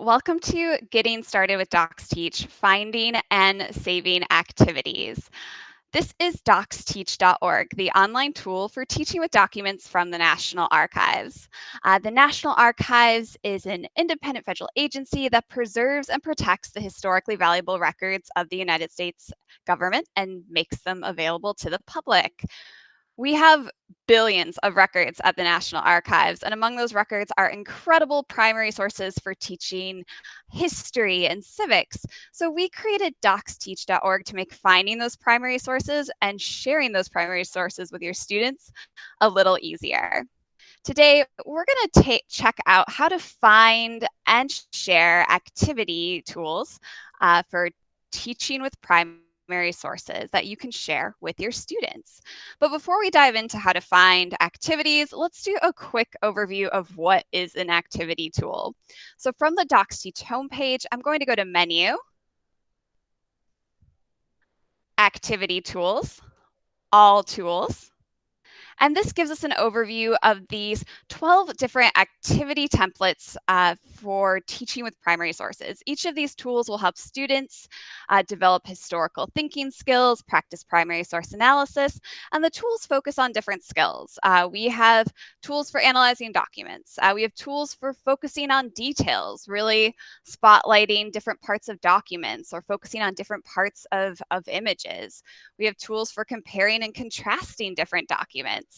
Welcome to Getting Started with DocsTeach, Finding and Saving Activities. This is docsteach.org, the online tool for teaching with documents from the National Archives. Uh, the National Archives is an independent federal agency that preserves and protects the historically valuable records of the United States government and makes them available to the public. We have billions of records at the National Archives, and among those records are incredible primary sources for teaching history and civics. So we created docsteach.org to make finding those primary sources and sharing those primary sources with your students a little easier. Today, we're going to check out how to find and share activity tools uh, for teaching with primary primary sources that you can share with your students. But before we dive into how to find activities, let's do a quick overview of what is an activity tool. So from the DocsTeach homepage, I'm going to go to Menu, Activity Tools, All Tools, and this gives us an overview of these 12 different activity templates uh, for teaching with primary sources. Each of these tools will help students uh, develop historical thinking skills, practice primary source analysis, and the tools focus on different skills. Uh, we have tools for analyzing documents. Uh, we have tools for focusing on details, really spotlighting different parts of documents or focusing on different parts of, of images. We have tools for comparing and contrasting different documents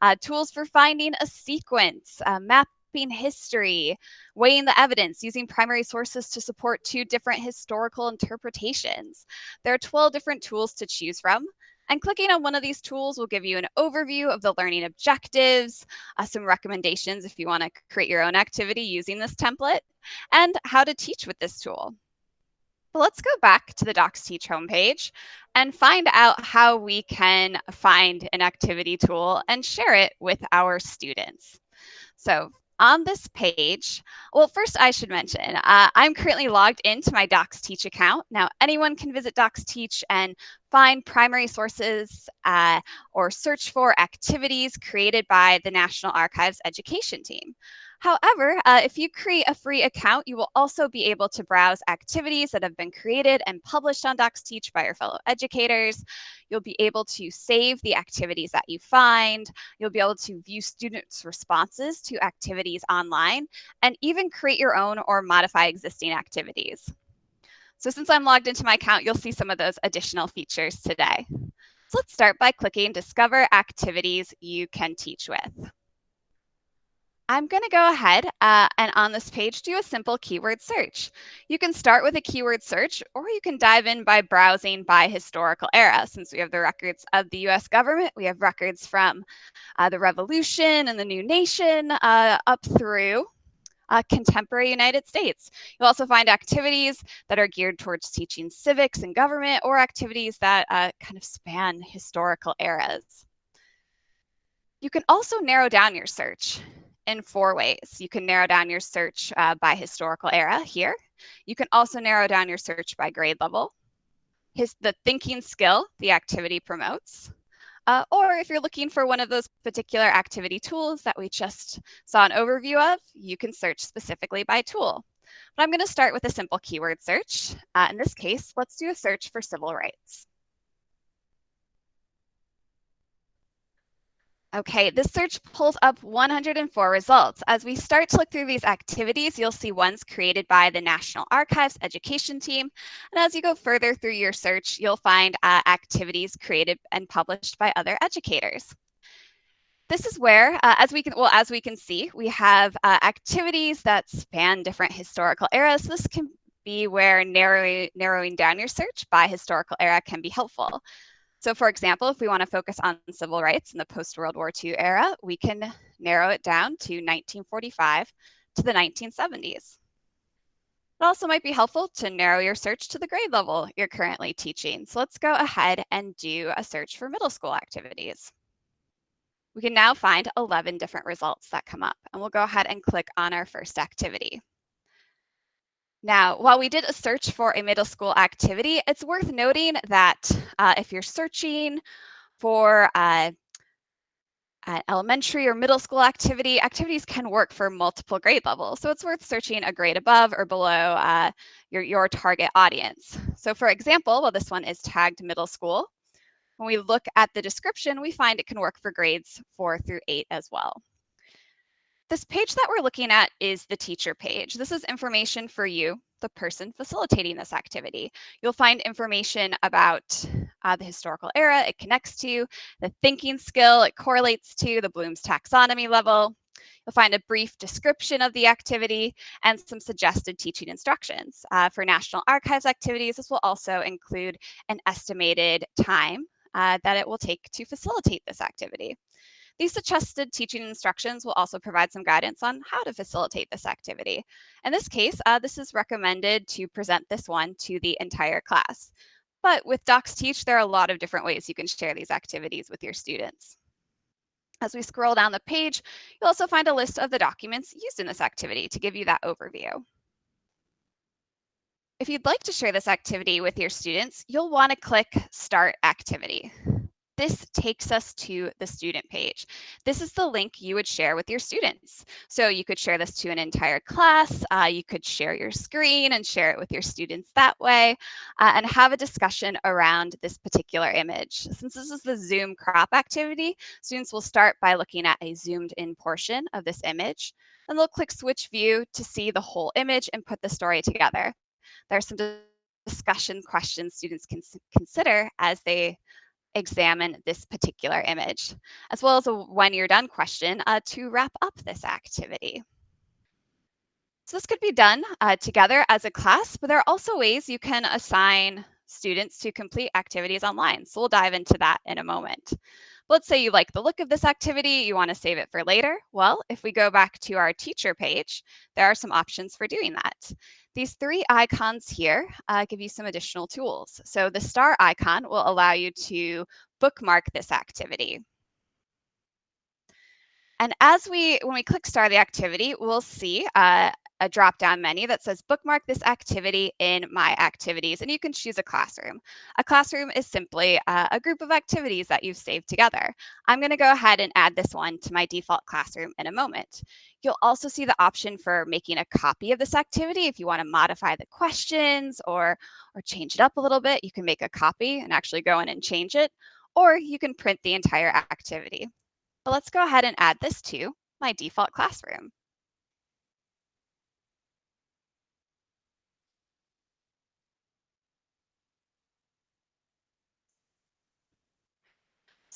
uh, tools for finding a sequence, uh, mapping history, weighing the evidence, using primary sources to support two different historical interpretations. There are 12 different tools to choose from. And clicking on one of these tools will give you an overview of the learning objectives, uh, some recommendations if you want to create your own activity using this template, and how to teach with this tool. But let's go back to the DocsTeach homepage and find out how we can find an activity tool and share it with our students. So on this page, well, first I should mention, uh, I'm currently logged into my DocsTeach account. Now, anyone can visit DocsTeach and find primary sources uh, or search for activities created by the National Archives education team. However, uh, if you create a free account, you will also be able to browse activities that have been created and published on DocsTeach by your fellow educators. You'll be able to save the activities that you find. You'll be able to view students' responses to activities online and even create your own or modify existing activities. So since I'm logged into my account, you'll see some of those additional features today. So let's start by clicking Discover Activities You Can Teach With. I'm going to go ahead uh, and on this page do a simple keyword search. You can start with a keyword search or you can dive in by browsing by historical era. Since we have the records of the US government, we have records from uh, the Revolution and the new nation uh, up through uh, contemporary United States. You'll also find activities that are geared towards teaching civics and government or activities that uh, kind of span historical eras. You can also narrow down your search in four ways. You can narrow down your search uh, by historical era here. You can also narrow down your search by grade level. His, the thinking skill the activity promotes. Uh, or if you're looking for one of those particular activity tools that we just saw an overview of, you can search specifically by tool. But I'm going to start with a simple keyword search. Uh, in this case, let's do a search for civil rights. Okay, this search pulls up 104 results. As we start to look through these activities, you'll see ones created by the National Archives education team. And as you go further through your search, you'll find uh, activities created and published by other educators. This is where, uh, as we can, well, as we can see, we have uh, activities that span different historical eras. This can be where narrowing, narrowing down your search by historical era can be helpful. So for example, if we want to focus on civil rights in the post-World War II era, we can narrow it down to 1945 to the 1970s. It also might be helpful to narrow your search to the grade level you're currently teaching. So let's go ahead and do a search for middle school activities. We can now find 11 different results that come up and we'll go ahead and click on our first activity. Now, while we did a search for a middle school activity, it's worth noting that uh, if you're searching for uh, an elementary or middle school activity, activities can work for multiple grade levels. So it's worth searching a grade above or below uh, your, your target audience. So for example, well, this one is tagged middle school. When we look at the description, we find it can work for grades four through eight as well. This page that we're looking at is the teacher page. This is information for you, the person facilitating this activity. You'll find information about uh, the historical era it connects to, the thinking skill it correlates to, the Bloom's taxonomy level. You'll find a brief description of the activity and some suggested teaching instructions. Uh, for National Archives activities, this will also include an estimated time uh, that it will take to facilitate this activity. These suggested teaching instructions will also provide some guidance on how to facilitate this activity. In this case, uh, this is recommended to present this one to the entire class. But with DocsTeach, there are a lot of different ways you can share these activities with your students. As we scroll down the page, you'll also find a list of the documents used in this activity to give you that overview. If you'd like to share this activity with your students, you'll want to click Start Activity this takes us to the student page. This is the link you would share with your students. So you could share this to an entire class. Uh, you could share your screen and share it with your students that way uh, and have a discussion around this particular image. Since this is the Zoom crop activity, students will start by looking at a zoomed in portion of this image and they'll click switch view to see the whole image and put the story together. There are some discussion questions students can consider as they examine this particular image, as well as a when you're done question uh, to wrap up this activity. So this could be done uh, together as a class, but there are also ways you can assign students to complete activities online. So we'll dive into that in a moment. Let's say you like the look of this activity, you want to save it for later. Well, if we go back to our teacher page, there are some options for doing that. These three icons here uh, give you some additional tools. So the star icon will allow you to bookmark this activity. And as we, when we click start the activity, we'll see uh, a drop-down menu that says bookmark this activity in my activities, and you can choose a classroom. A classroom is simply uh, a group of activities that you've saved together. I'm gonna go ahead and add this one to my default classroom in a moment. You'll also see the option for making a copy of this activity. If you wanna modify the questions or, or change it up a little bit, you can make a copy and actually go in and change it, or you can print the entire activity. But let's go ahead and add this to my default classroom.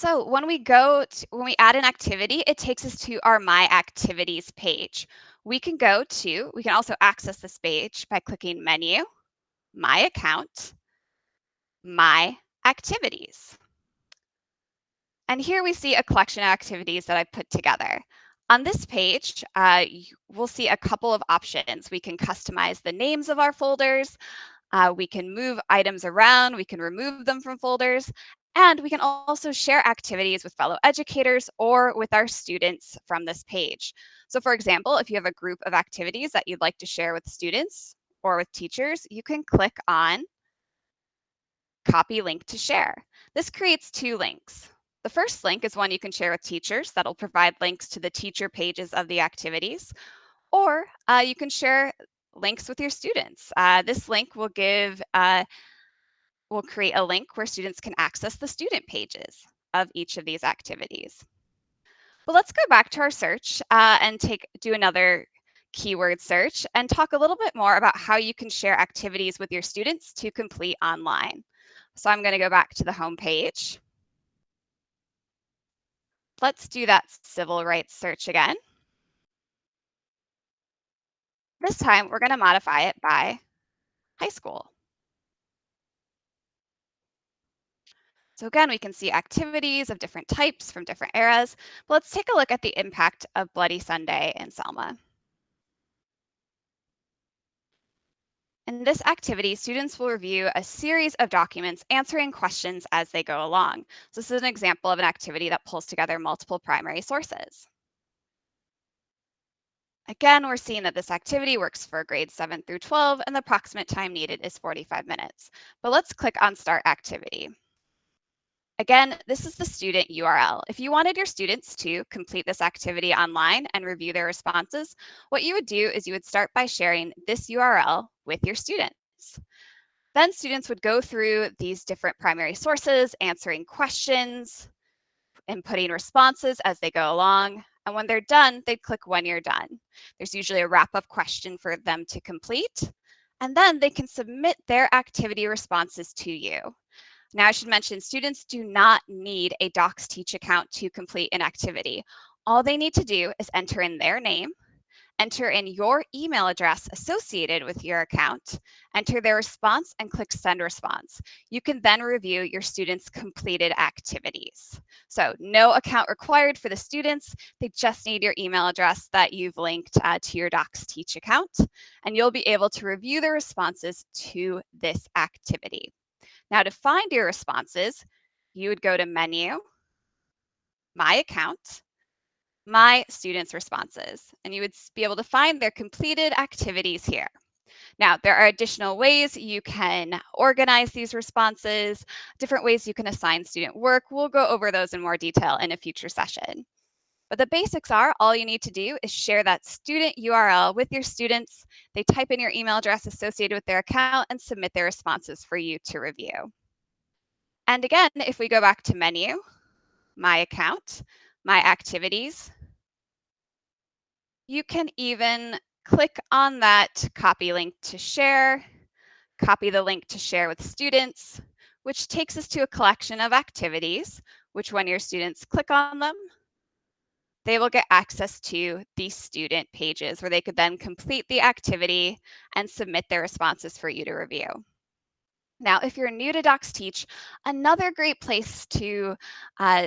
So when we go, to, when we add an activity, it takes us to our My Activities page. We can go to, we can also access this page by clicking Menu, My Account, My Activities. And here we see a collection of activities that I've put together. On this page, uh, we'll see a couple of options. We can customize the names of our folders. Uh, we can move items around. We can remove them from folders. And we can also share activities with fellow educators or with our students from this page. So for example, if you have a group of activities that you'd like to share with students or with teachers, you can click on copy link to share. This creates two links. The first link is one you can share with teachers that'll provide links to the teacher pages of the activities, or uh, you can share links with your students. Uh, this link will give, uh, will create a link where students can access the student pages of each of these activities. But let's go back to our search uh, and take do another keyword search and talk a little bit more about how you can share activities with your students to complete online. So I'm going to go back to the home page. Let's do that civil rights search again. This time, we're going to modify it by high school. So again, we can see activities of different types from different eras, but let's take a look at the impact of Bloody Sunday in Selma. In this activity, students will review a series of documents answering questions as they go along. So this is an example of an activity that pulls together multiple primary sources. Again, we're seeing that this activity works for grades 7 through 12 and the approximate time needed is 45 minutes. But let's click on Start Activity. Again, this is the student URL. If you wanted your students to complete this activity online and review their responses, what you would do is you would start by sharing this URL with your students. Then students would go through these different primary sources, answering questions, inputting responses as they go along. And when they're done, they'd click when you're done. There's usually a wrap-up question for them to complete. And then they can submit their activity responses to you. Now, I should mention students do not need a DocsTeach account to complete an activity. All they need to do is enter in their name, enter in your email address associated with your account, enter their response and click send response. You can then review your students' completed activities. So no account required for the students. They just need your email address that you've linked uh, to your DocsTeach account, and you'll be able to review the responses to this activity. Now to find your responses, you would go to menu, my account, my students' responses, and you would be able to find their completed activities here. Now, there are additional ways you can organize these responses, different ways you can assign student work. We'll go over those in more detail in a future session. But the basics are all you need to do is share that student URL with your students. They type in your email address associated with their account and submit their responses for you to review. And again, if we go back to menu, my account, my activities. You can even click on that copy link to share, copy the link to share with students, which takes us to a collection of activities, which when your students click on them, they will get access to these student pages where they could then complete the activity and submit their responses for you to review. Now, if you're new to DocsTeach, another great place to uh,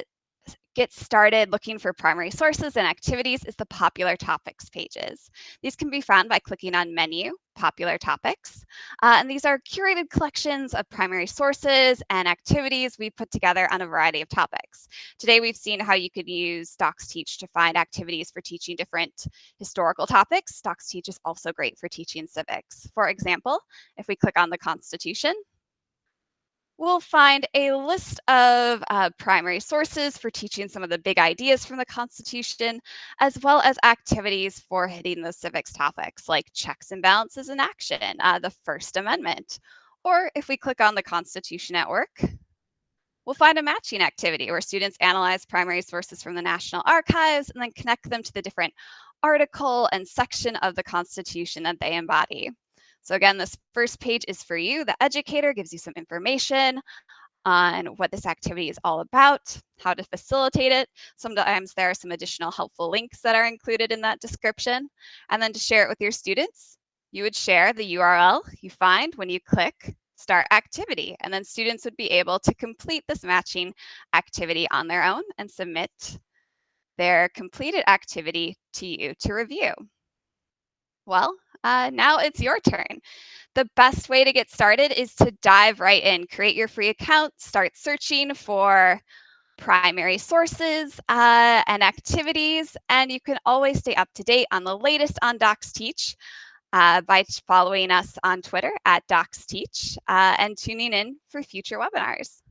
get started looking for primary sources and activities is the popular topics pages. These can be found by clicking on menu, popular topics. Uh, and these are curated collections of primary sources and activities we put together on a variety of topics. Today, we've seen how you could use DocsTeach to find activities for teaching different historical topics. DocsTeach is also great for teaching civics. For example, if we click on the Constitution, we'll find a list of uh, primary sources for teaching some of the big ideas from the Constitution, as well as activities for hitting the civics topics like checks and balances in action, uh, the First Amendment. Or if we click on the Constitution at Work, we'll find a matching activity where students analyze primary sources from the National Archives and then connect them to the different article and section of the Constitution that they embody. So again, this first page is for you. The educator gives you some information on what this activity is all about, how to facilitate it. Sometimes there are some additional helpful links that are included in that description. And then to share it with your students, you would share the URL you find when you click start activity. And then students would be able to complete this matching activity on their own and submit their completed activity to you to review. Well, uh, now it's your turn. The best way to get started is to dive right in, create your free account, start searching for primary sources uh, and activities, and you can always stay up to date on the latest on DocsTeach uh, by following us on Twitter at DocsTeach uh, and tuning in for future webinars.